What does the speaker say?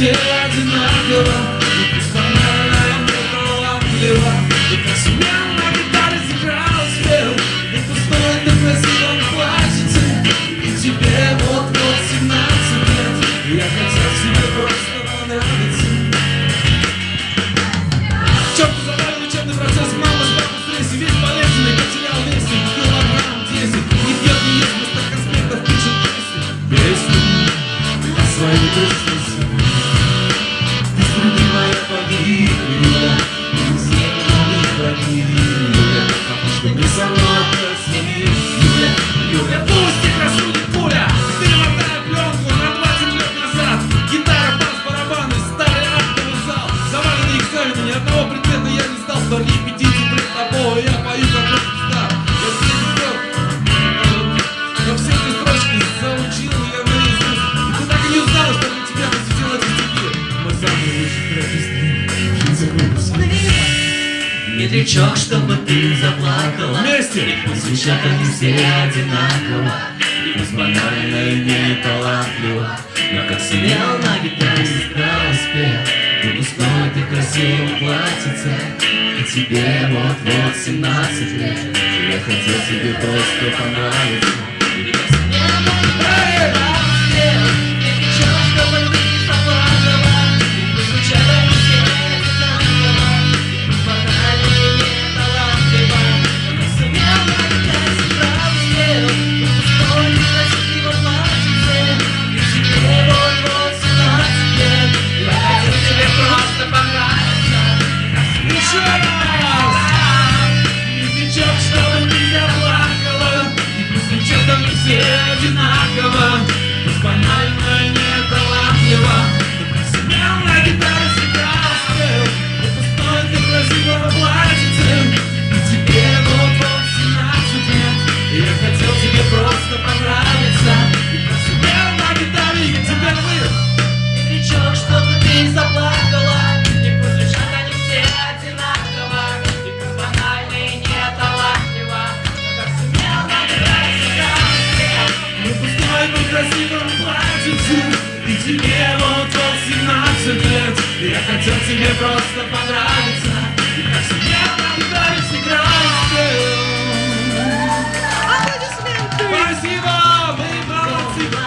все одинаково И пусть банальная мне талантлива И как меня на гитаре сыграл спел И пустой ты красиво плачете И тебе вот-вот 17 лет Я хотел тебе просто понравиться Черт завалил учебный процесс Мама с папой стрессе весь полезный Потерял 10 килограмм 10 и пьет, не ест, вместо конспектов пишет песни Песни свои песни. супер, пусть тебя шутит пуля. Перемотаю пленку на 20 лет назад. Гитара, барабаны, старый актовый зал Заваленный экзамены, ни одного предмета я не сдал. Сто репетиций пред тобой, я пою как русский Я все эти строчки заучил я наизусть ты так и не узнала, что для тебя посетила эти стихи Мы самые лучшие трэписты Жить за медлячок, чтобы ты заплакала. Вместе! И пусть девчата все одинаково. И пусть банально и не талантливо. Но как сидел на гитаре, сыграл успел Буду снова ты красиво платится. И тебе вот-вот 17 лет. Я хотел тебе просто понравиться. Shut up! красивом платьице, И тебе вот 17 лет. Я хотел тебе просто понравиться